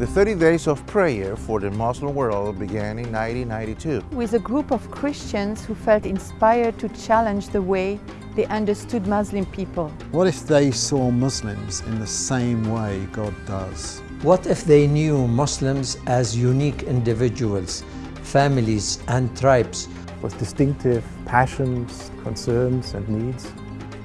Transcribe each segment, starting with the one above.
The 30 Days of Prayer for the Muslim World began in 1992. with a group of Christians who felt inspired to challenge the way they understood Muslim people. What if they saw Muslims in the same way God does? What if they knew Muslims as unique individuals, families and tribes with distinctive passions, concerns and needs.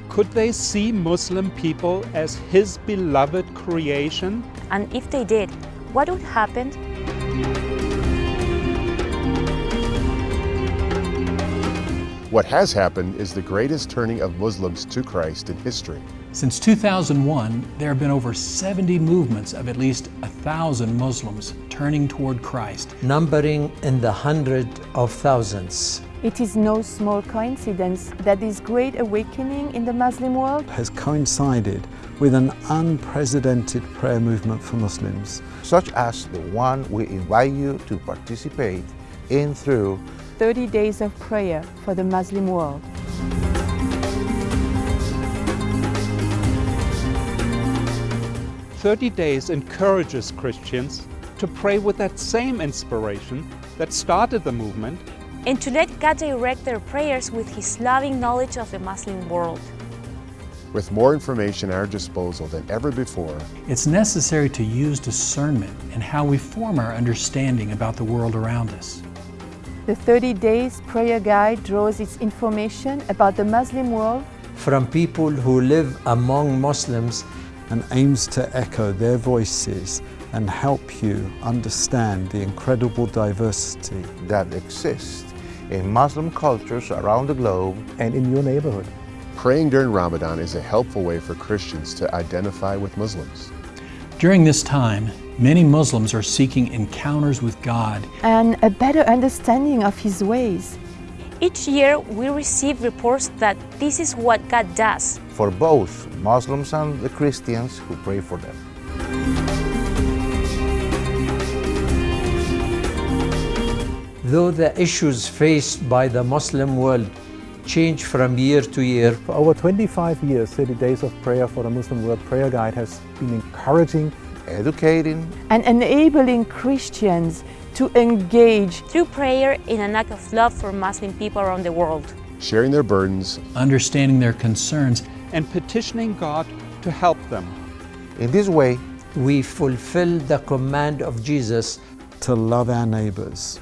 Could they see Muslim people as His beloved creation? And if they did, what would happen? What has happened is the greatest turning of Muslims to Christ in history. Since 2001, there have been over 70 movements of at least a thousand Muslims turning toward Christ. numbering in the hundred of thousands. It is no small coincidence that this great awakening in the Muslim world Has coincided with an unprecedented prayer movement for Muslims. such as the one we invite you to participate in through 30 days of prayer for the Muslim world. Thirty days encourages Christians to pray with that same inspiration that started the movement And to let God direct their prayers with His loving knowledge of the Muslim world. With more information at our disposal than ever before, It's necessary to use discernment in how we form our understanding about the world around us. The 30 Days Prayer Guide draws its information about the Muslim world From people who live among Muslims and aims to echo their voices and help you understand the incredible diversity that exists in Muslim cultures around the globe And in your neighborhood. praying during Ramadan is a helpful way for Christians to identify with Muslims. During this time, many Muslims are seeking encounters with God and a better understanding of His ways. Each year, we receive reports that this is what God does. for both Muslims and the Christians who pray for them. Though the issues faced by the Muslim world change from year to year, For over 25 years, 30 Days of Prayer for the Muslim World Prayer Guide has been encouraging Educating and enabling Christians to engage Through prayer in an act of love for Muslim people around the world. Sharing their burdens, understanding their concerns and petitioning God to help them. in this way, we fulfill the command of Jesus to love our neighbors.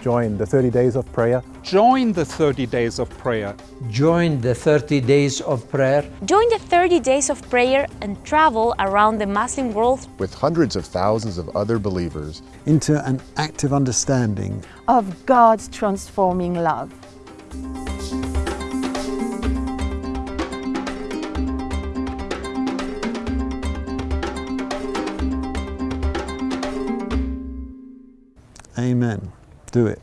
Join the 30 Days of Prayer Join the 30 days of prayer. join the 30 days of prayer Join the 30 days of prayer and travel around the Muslim world with hundreds of thousands of other believers, into an active understanding of God's transforming love. Amen. Do it.